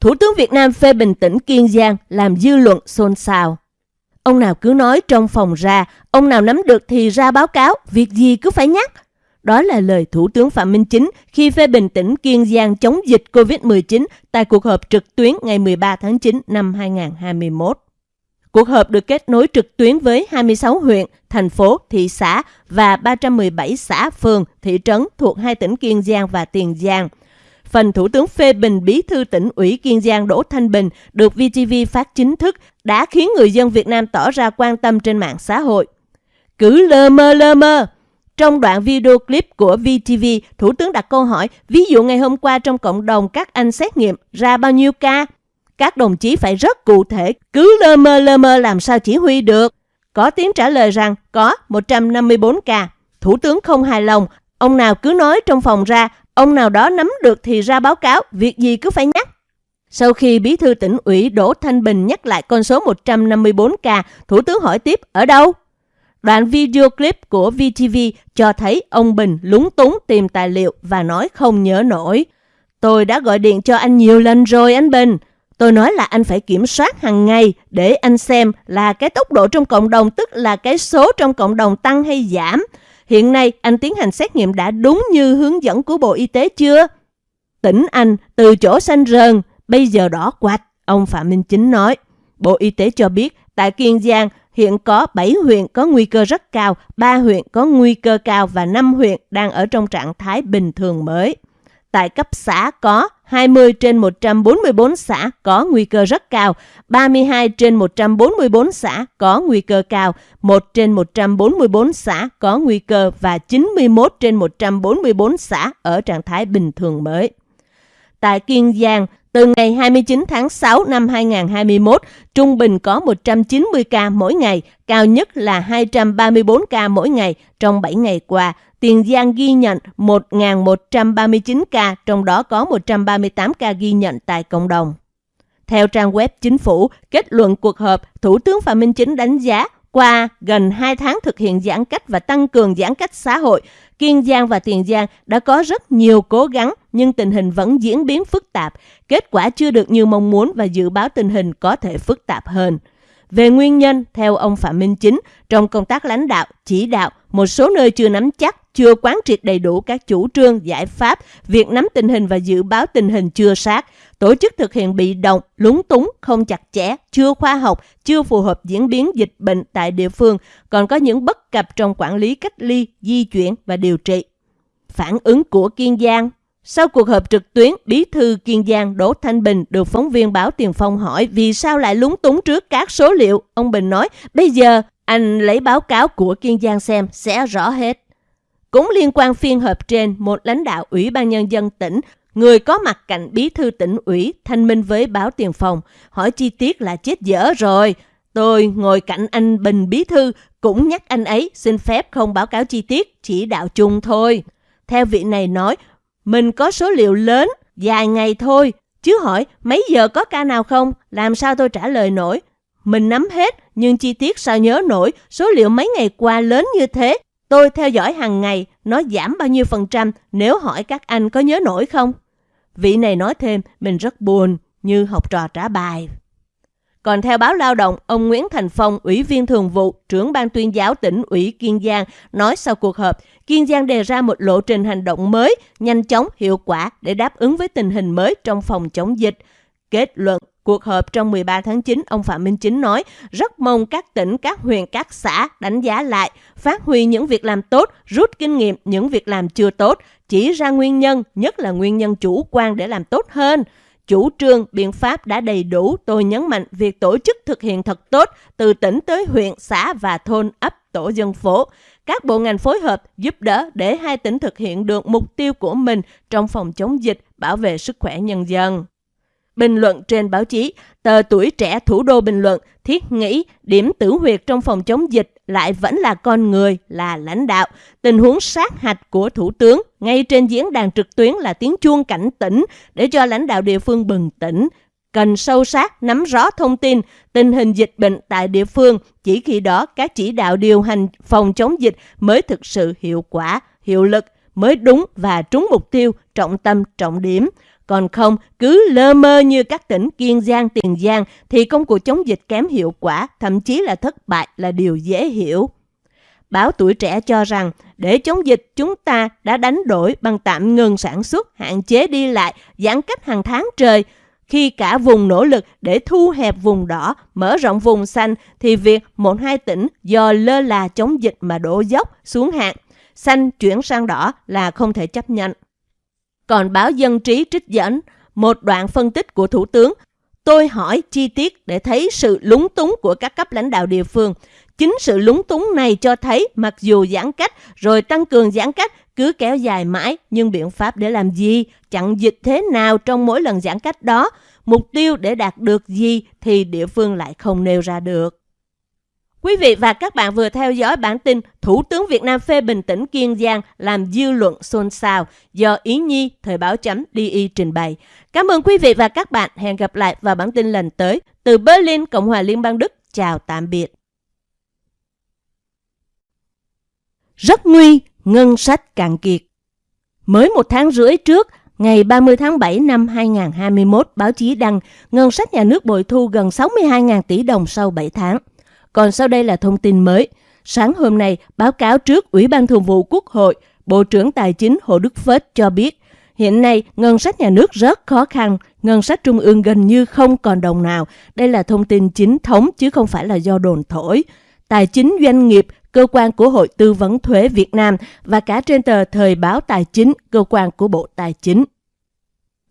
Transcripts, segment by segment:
Thủ tướng Việt Nam phê bình tỉnh Kiên Giang làm dư luận xôn xao. Ông nào cứ nói trong phòng ra, ông nào nắm được thì ra báo cáo, việc gì cứ phải nhắc. Đó là lời Thủ tướng Phạm Minh Chính khi phê bình tỉnh Kiên Giang chống dịch COVID-19 tại cuộc họp trực tuyến ngày 13 tháng 9 năm 2021. Cuộc họp được kết nối trực tuyến với 26 huyện, thành phố, thị xã và 317 xã, phường, thị trấn thuộc hai tỉnh Kiên Giang và Tiền Giang. Phần Thủ tướng phê bình bí thư tỉnh ủy Kiên Giang Đỗ Thanh Bình được VTV phát chính thức đã khiến người dân Việt Nam tỏ ra quan tâm trên mạng xã hội. Cứ lơ mơ lơ mơ, trong đoạn video clip của VTV, Thủ tướng đặt câu hỏi, ví dụ ngày hôm qua trong cộng đồng các anh xét nghiệm ra bao nhiêu ca? Các đồng chí phải rất cụ thể, cứ lơ mơ lơ mơ làm sao chỉ huy được. Có tiếng trả lời rằng có 154 ca. Thủ tướng không hài lòng, ông nào cứ nói trong phòng ra, ông nào đó nắm được thì ra báo cáo, việc gì cứ phải nhắc. Sau khi bí thư tỉnh ủy Đỗ Thanh Bình nhắc lại con số 154 ca, Thủ tướng hỏi tiếp ở đâu? Đoạn video clip của VTV cho thấy ông Bình lúng túng tìm tài liệu và nói không nhớ nổi. Tôi đã gọi điện cho anh nhiều lần rồi anh Bình. Tôi nói là anh phải kiểm soát hàng ngày để anh xem là cái tốc độ trong cộng đồng tức là cái số trong cộng đồng tăng hay giảm. Hiện nay anh tiến hành xét nghiệm đã đúng như hướng dẫn của Bộ Y tế chưa? Tỉnh Anh từ chỗ xanh rờn, bây giờ đỏ quạch, ông Phạm Minh Chính nói. Bộ Y tế cho biết tại Kiên Giang hiện có 7 huyện có nguy cơ rất cao, 3 huyện có nguy cơ cao và 5 huyện đang ở trong trạng thái bình thường mới. Tại cấp xã có 20 trên 144 xã có nguy cơ rất cao, 32 trên 144 xã có nguy cơ cao, 1 trên 144 xã có nguy cơ và 91 trên 144 xã ở trạng thái bình thường mới. Tại Kiên Giang, từ ngày 29 tháng 6 năm 2021, trung bình có 190 ca mỗi ngày, cao nhất là 234 ca mỗi ngày trong 7 ngày qua. Tiền Giang ghi nhận 1.139 ca, trong đó có 138 ca ghi nhận tại cộng đồng. Theo trang web chính phủ, kết luận cuộc họp, Thủ tướng Phạm Minh Chính đánh giá qua gần 2 tháng thực hiện giãn cách và tăng cường giãn cách xã hội, Kiên Giang và Tiền Giang đã có rất nhiều cố gắng nhưng tình hình vẫn diễn biến phức tạp. Kết quả chưa được như mong muốn và dự báo tình hình có thể phức tạp hơn. Về nguyên nhân, theo ông Phạm Minh Chính, trong công tác lãnh đạo, chỉ đạo, một số nơi chưa nắm chắc, chưa quán triệt đầy đủ các chủ trương, giải pháp, việc nắm tình hình và dự báo tình hình chưa sát, tổ chức thực hiện bị động, lúng túng, không chặt chẽ, chưa khoa học, chưa phù hợp diễn biến dịch bệnh tại địa phương, còn có những bất cập trong quản lý cách ly, di chuyển và điều trị. Phản ứng của Kiên Giang sau cuộc họp trực tuyến, Bí thư Kiên Giang Đỗ Thanh Bình được phóng viên báo Tiền Phong hỏi vì sao lại lúng túng trước các số liệu. Ông Bình nói, bây giờ anh lấy báo cáo của Kiên Giang xem sẽ rõ hết. Cũng liên quan phiên họp trên, một lãnh đạo Ủy ban Nhân dân tỉnh, người có mặt cạnh bí thư tỉnh ủy, thanh minh với báo Tiền phòng hỏi chi tiết là chết dở rồi. Tôi ngồi cạnh anh Bình bí thư, cũng nhắc anh ấy xin phép không báo cáo chi tiết, chỉ đạo chung thôi. Theo vị này nói, mình có số liệu lớn, dài ngày thôi, chứ hỏi mấy giờ có ca nào không, làm sao tôi trả lời nổi. Mình nắm hết, nhưng chi tiết sao nhớ nổi, số liệu mấy ngày qua lớn như thế. Tôi theo dõi hàng ngày, nó giảm bao nhiêu phần trăm nếu hỏi các anh có nhớ nổi không? Vị này nói thêm, mình rất buồn, như học trò trả bài. Còn theo báo Lao động, ông Nguyễn Thành Phong, Ủy viên Thường vụ, trưởng ban tuyên giáo tỉnh ủy Kiên Giang, nói sau cuộc họp, Kiên Giang đề ra một lộ trình hành động mới, nhanh chóng, hiệu quả để đáp ứng với tình hình mới trong phòng chống dịch. Kết luận Cuộc họp trong 13 tháng 9, ông Phạm Minh Chính nói, rất mong các tỉnh, các huyện, các xã đánh giá lại, phát huy những việc làm tốt, rút kinh nghiệm những việc làm chưa tốt, chỉ ra nguyên nhân, nhất là nguyên nhân chủ quan để làm tốt hơn. Chủ trương, biện pháp đã đầy đủ, tôi nhấn mạnh việc tổ chức thực hiện thật tốt từ tỉnh tới huyện, xã và thôn, ấp, tổ dân phố. Các bộ ngành phối hợp giúp đỡ để hai tỉnh thực hiện được mục tiêu của mình trong phòng chống dịch, bảo vệ sức khỏe nhân dân. Bình luận trên báo chí, tờ tuổi trẻ thủ đô bình luận, thiết nghĩ điểm tử huyệt trong phòng chống dịch lại vẫn là con người, là lãnh đạo. Tình huống sát hạch của Thủ tướng ngay trên diễn đàn trực tuyến là tiếng chuông cảnh tỉnh để cho lãnh đạo địa phương bừng tỉnh. Cần sâu sát, nắm rõ thông tin, tình hình dịch bệnh tại địa phương, chỉ khi đó các chỉ đạo điều hành phòng chống dịch mới thực sự hiệu quả, hiệu lực, mới đúng và trúng mục tiêu, trọng tâm, trọng điểm còn không, cứ lơ mơ như các tỉnh Kiên Giang, Tiền Giang thì công cuộc chống dịch kém hiệu quả, thậm chí là thất bại là điều dễ hiểu. Báo Tuổi Trẻ cho rằng, để chống dịch chúng ta đã đánh đổi bằng tạm ngừng sản xuất, hạn chế đi lại, giãn cách hàng tháng trời. Khi cả vùng nỗ lực để thu hẹp vùng đỏ, mở rộng vùng xanh, thì việc một hai tỉnh do lơ là chống dịch mà đổ dốc xuống hạn, xanh chuyển sang đỏ là không thể chấp nhận. Còn báo Dân Trí trích dẫn một đoạn phân tích của Thủ tướng Tôi hỏi chi tiết để thấy sự lúng túng của các cấp lãnh đạo địa phương. Chính sự lúng túng này cho thấy mặc dù giãn cách rồi tăng cường giãn cách cứ kéo dài mãi nhưng biện pháp để làm gì, chặn dịch thế nào trong mỗi lần giãn cách đó, mục tiêu để đạt được gì thì địa phương lại không nêu ra được. Quý vị và các bạn vừa theo dõi bản tin Thủ tướng Việt Nam phê bình tỉnh Kiên Giang làm dư luận xôn xao do Yến Nhi Thời báo chấm DI trình bày. Cảm ơn quý vị và các bạn. Hẹn gặp lại vào bản tin lần tới. Từ Berlin, Cộng hòa Liên bang Đức. Chào tạm biệt. Rất nguy, ngân sách cạn kiệt. Mới một tháng rưỡi trước, ngày 30 tháng 7 năm 2021, báo chí đăng ngân sách nhà nước bội thu gần 62.000 tỷ đồng sau 7 tháng. Còn sau đây là thông tin mới. Sáng hôm nay, báo cáo trước Ủy ban Thường vụ Quốc hội, Bộ trưởng Tài chính Hồ Đức Phết cho biết, hiện nay ngân sách nhà nước rất khó khăn, ngân sách trung ương gần như không còn đồng nào. Đây là thông tin chính thống chứ không phải là do đồn thổi. Tài chính doanh nghiệp, cơ quan của Hội Tư vấn Thuế Việt Nam và cả trên tờ Thời báo Tài chính, cơ quan của Bộ Tài chính.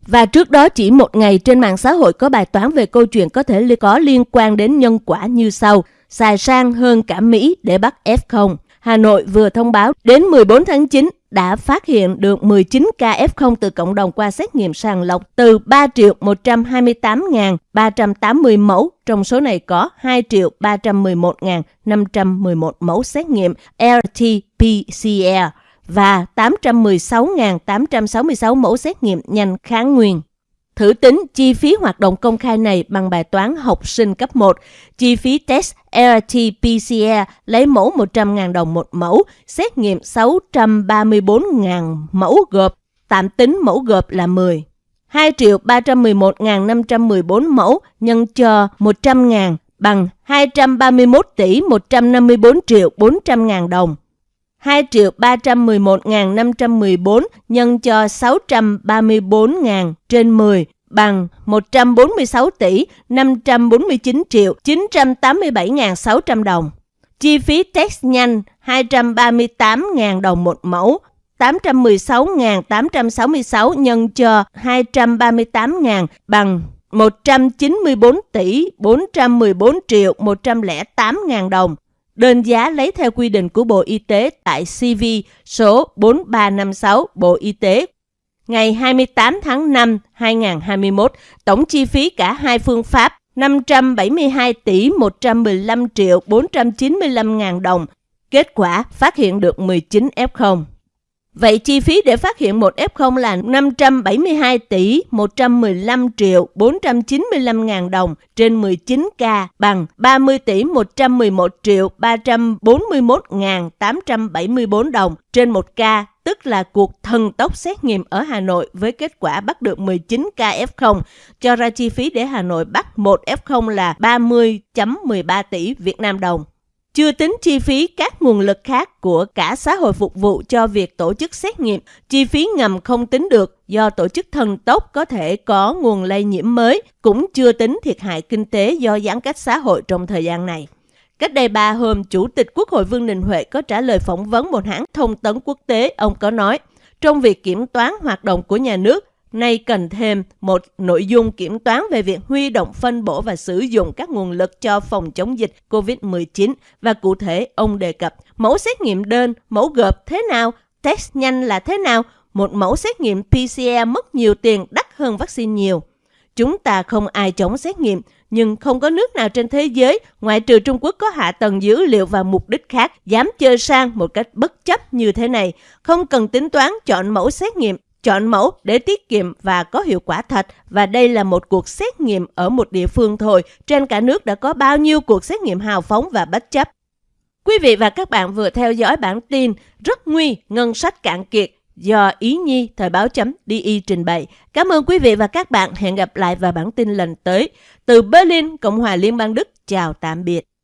Và trước đó chỉ một ngày trên mạng xã hội có bài toán về câu chuyện có thể có liên quan đến nhân quả như sau – xài sang hơn cả Mỹ để bắt F0. Hà Nội vừa thông báo đến 14 tháng 9 đã phát hiện được 19 ca F0 từ cộng đồng qua xét nghiệm sàng lọc từ 3 triệu 128.380 mẫu. Trong số này có 2 triệu 311.511 mẫu xét nghiệm RT-PCR và 816.866 mẫu xét nghiệm nhanh kháng nguyên. Thử tính chi phí hoạt động công khai này bằng bài toán học sinh cấp 1. Chi phí test RT-PCR lấy mẫu 100.000 đồng một mẫu, xét nghiệm 634.000 mẫu gộp, tạm tính mẫu gộp là 10. 2 triệu 311.514 mẫu nhân cho 100.000 bằng 231 tỷ 154 triệu 400.000 đồng. 2.311.514 nhân cho 634.000 trên 10 bằng 146 tỷ 549 triệu 987.600 đồng. Chi phí test nhanh 238.000 đồng một mẫu, 816.866 nhân cho 238.000 bằng 194 tỷ 414 triệu 108.000 đồng. Đơn giá lấy theo quy định của Bộ Y tế tại CV số 4356 Bộ Y tế ngày 28 tháng 5 2021, tổng chi phí cả hai phương pháp 572 tỷ 115 triệu 495 ngàn đồng. Kết quả phát hiện được 19 F0. Vậy chi phí để phát hiện một F0 là 572 tỷ 115 triệu 495 ngàn đồng trên 19 ca bằng 30 tỷ 111 triệu 341 ngàn 874 đồng trên một ca tức là cuộc thần tốc xét nghiệm ở Hà Nội với kết quả bắt được 19 ca F0, cho ra chi phí để Hà Nội bắt một F0 là 30.13 tỷ Việt Nam đồng. Chưa tính chi phí các nguồn lực khác của cả xã hội phục vụ cho việc tổ chức xét nghiệm, chi phí ngầm không tính được do tổ chức thần tốc có thể có nguồn lây nhiễm mới, cũng chưa tính thiệt hại kinh tế do giãn cách xã hội trong thời gian này. Cách đây ba hôm, Chủ tịch Quốc hội Vương Đình Huệ có trả lời phỏng vấn một hãng thông tấn quốc tế. Ông có nói, trong việc kiểm toán hoạt động của nhà nước, Nay cần thêm một nội dung kiểm toán về việc huy động phân bổ và sử dụng các nguồn lực cho phòng chống dịch COVID-19 và cụ thể ông đề cập mẫu xét nghiệm đơn, mẫu gộp thế nào, test nhanh là thế nào, một mẫu xét nghiệm PCR mất nhiều tiền đắt hơn vaccine nhiều. Chúng ta không ai chống xét nghiệm, nhưng không có nước nào trên thế giới, ngoại trừ Trung Quốc có hạ tầng dữ liệu và mục đích khác, dám chơi sang một cách bất chấp như thế này. Không cần tính toán chọn mẫu xét nghiệm chọn mẫu để tiết kiệm và có hiệu quả thật và đây là một cuộc xét nghiệm ở một địa phương thôi. Trên cả nước đã có bao nhiêu cuộc xét nghiệm hào phóng và bất chấp. Quý vị và các bạn vừa theo dõi bản tin rất nguy ngân sách cạn kiệt do Ý Nhi Thời báo chấm DI trình bày. Cảm ơn quý vị và các bạn. Hẹn gặp lại vào bản tin lần tới. Từ Berlin, Cộng hòa Liên bang Đức. Chào tạm biệt.